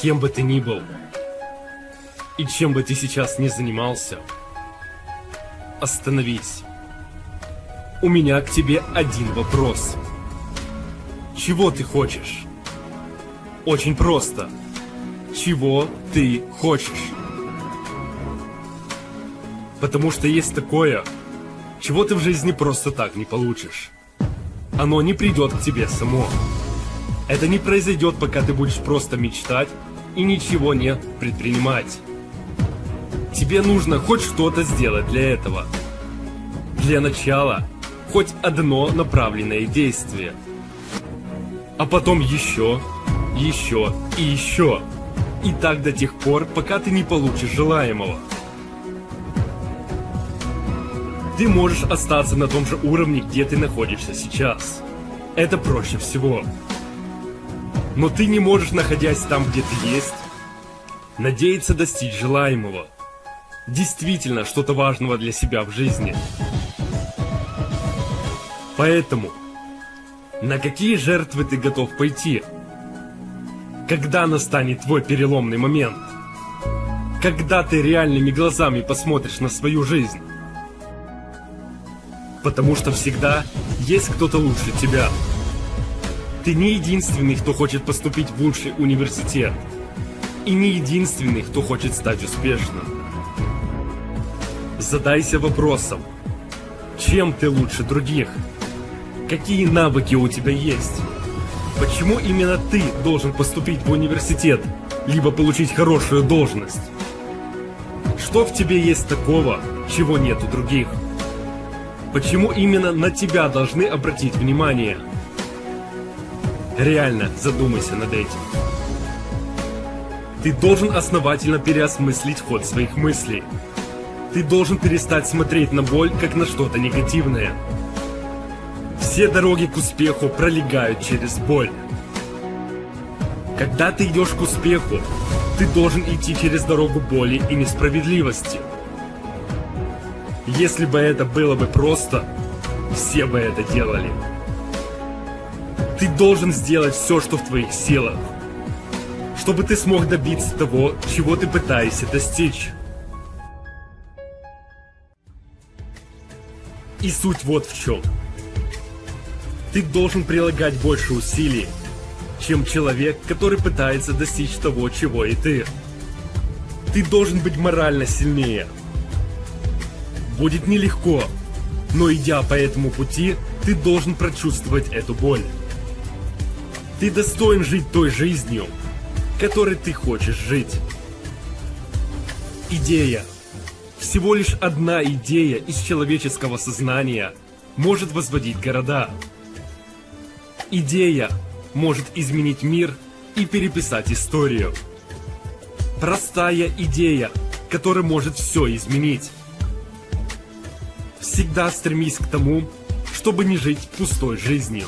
Кем бы ты ни был, и чем бы ты сейчас ни занимался, остановись. У меня к тебе один вопрос. Чего ты хочешь? Очень просто. Чего ты хочешь? Потому что есть такое, чего ты в жизни просто так не получишь. Оно не придет к тебе само. Это не произойдет, пока ты будешь просто мечтать и ничего не предпринимать. Тебе нужно хоть что-то сделать для этого. Для начала, хоть одно направленное действие. А потом еще, еще и еще. И так до тех пор, пока ты не получишь желаемого. Ты можешь остаться на том же уровне, где ты находишься сейчас. Это проще всего. Но ты не можешь, находясь там, где ты есть, надеяться достичь желаемого. Действительно что-то важного для себя в жизни. Поэтому, на какие жертвы ты готов пойти? Когда настанет твой переломный момент? Когда ты реальными глазами посмотришь на свою жизнь? Потому что всегда есть кто-то лучше тебя. Ты не единственный, кто хочет поступить в лучший университет. И не единственный, кто хочет стать успешным. Задайся вопросом, чем ты лучше других? Какие навыки у тебя есть? Почему именно ты должен поступить в университет, либо получить хорошую должность? Что в тебе есть такого, чего нет у других? Почему именно на тебя должны обратить внимание? Реально задумайся над этим. Ты должен основательно переосмыслить ход своих мыслей. Ты должен перестать смотреть на боль, как на что-то негативное. Все дороги к успеху пролегают через боль. Когда ты идешь к успеху, ты должен идти через дорогу боли и несправедливости. Если бы это было бы просто, все бы это делали. Ты должен сделать все, что в твоих силах, чтобы ты смог добиться того, чего ты пытаешься достичь. И суть вот в чем. Ты должен прилагать больше усилий, чем человек, который пытается достичь того, чего и ты. Ты должен быть морально сильнее. Будет нелегко, но идя по этому пути, ты должен прочувствовать эту боль. Ты достоин жить той жизнью, которой ты хочешь жить. Идея. Всего лишь одна идея из человеческого сознания может возводить города. Идея может изменить мир и переписать историю. Простая идея, которая может все изменить. Всегда стремись к тому, чтобы не жить пустой жизнью.